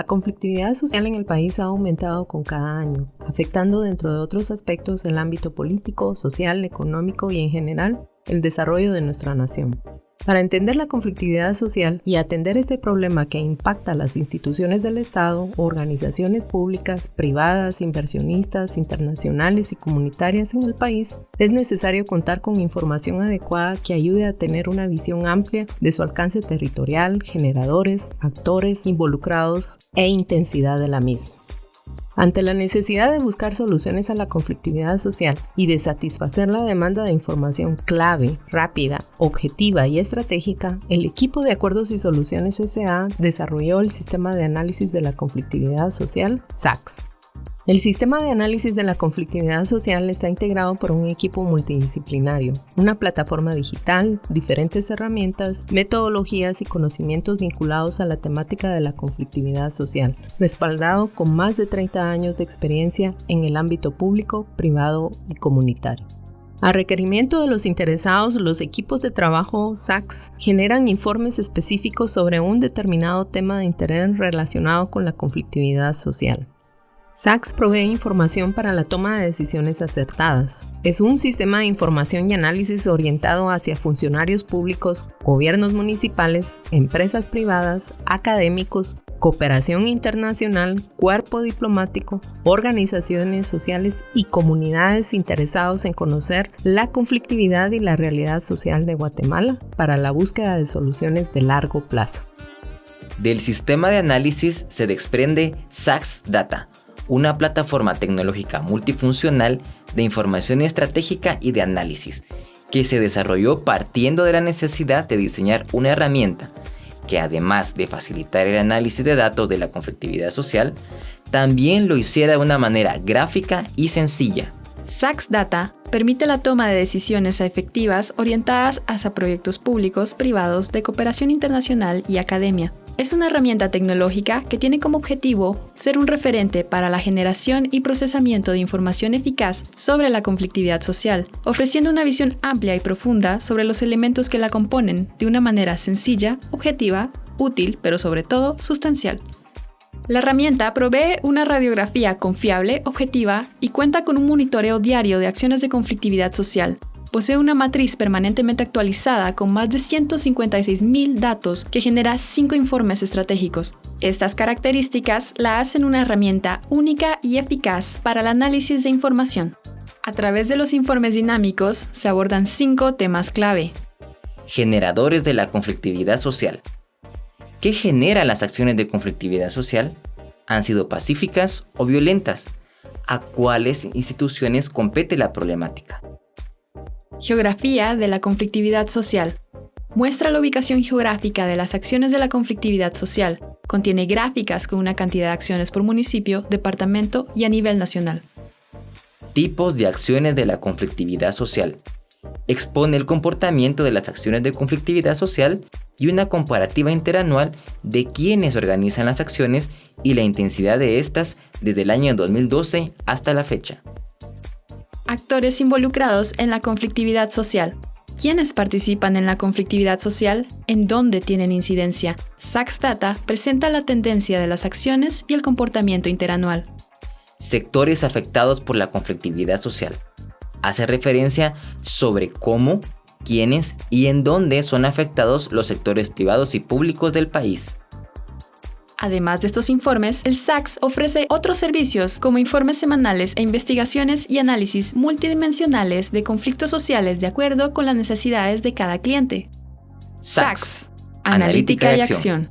La conflictividad social en el país ha aumentado con cada año, afectando dentro de otros aspectos el ámbito político, social, económico y en general el desarrollo de nuestra nación. Para entender la conflictividad social y atender este problema que impacta a las instituciones del Estado, organizaciones públicas, privadas, inversionistas, internacionales y comunitarias en el país, es necesario contar con información adecuada que ayude a tener una visión amplia de su alcance territorial, generadores, actores involucrados e intensidad de la misma. Ante la necesidad de buscar soluciones a la conflictividad social y de satisfacer la demanda de información clave, rápida, objetiva y estratégica, el equipo de Acuerdos y Soluciones SA desarrolló el Sistema de Análisis de la Conflictividad Social, SACS el sistema de análisis de la conflictividad social está integrado por un equipo multidisciplinario, una plataforma digital, diferentes herramientas, metodologías y conocimientos vinculados a la temática de la conflictividad social, respaldado con más de 30 años de experiencia en el ámbito público, privado y comunitario. A requerimiento de los interesados, los equipos de trabajo SACS generan informes específicos sobre un determinado tema de interés relacionado con la conflictividad social. SACS provee información para la toma de decisiones acertadas. Es un sistema de información y análisis orientado hacia funcionarios públicos, gobiernos municipales, empresas privadas, académicos, cooperación internacional, cuerpo diplomático, organizaciones sociales y comunidades interesados en conocer la conflictividad y la realidad social de Guatemala para la búsqueda de soluciones de largo plazo. Del sistema de análisis se desprende SACS Data, una plataforma tecnológica multifuncional de información estratégica y de análisis, que se desarrolló partiendo de la necesidad de diseñar una herramienta que además de facilitar el análisis de datos de la conflictividad social, también lo hiciera de una manera gráfica y sencilla. SACS Data permite la toma de decisiones efectivas orientadas hacia proyectos públicos, privados, de cooperación internacional y academia. Es una herramienta tecnológica que tiene como objetivo ser un referente para la generación y procesamiento de información eficaz sobre la conflictividad social, ofreciendo una visión amplia y profunda sobre los elementos que la componen de una manera sencilla, objetiva, útil, pero sobre todo sustancial. La herramienta provee una radiografía confiable, objetiva y cuenta con un monitoreo diario de acciones de conflictividad social, Posee una matriz permanentemente actualizada con más de 156.000 datos que genera 5 informes estratégicos. Estas características la hacen una herramienta única y eficaz para el análisis de información. A través de los informes dinámicos se abordan 5 temas clave. Generadores de la conflictividad social. ¿Qué genera las acciones de conflictividad social? ¿Han sido pacíficas o violentas? ¿A cuáles instituciones compete la problemática? Geografía de la conflictividad social. Muestra la ubicación geográfica de las acciones de la conflictividad social. Contiene gráficas con una cantidad de acciones por municipio, departamento y a nivel nacional. Tipos de acciones de la conflictividad social. Expone el comportamiento de las acciones de conflictividad social y una comparativa interanual de quienes organizan las acciones y la intensidad de estas desde el año 2012 hasta la fecha actores involucrados en la conflictividad social. ¿Quiénes participan en la conflictividad social? ¿En dónde tienen incidencia? Sachs Data presenta la tendencia de las acciones y el comportamiento interanual. Sectores afectados por la conflictividad social. Hace referencia sobre cómo, quiénes y en dónde son afectados los sectores privados y públicos del país. Además de estos informes, el SACS ofrece otros servicios como informes semanales e investigaciones y análisis multidimensionales de conflictos sociales de acuerdo con las necesidades de cada cliente. SACS, Analítica, y acción.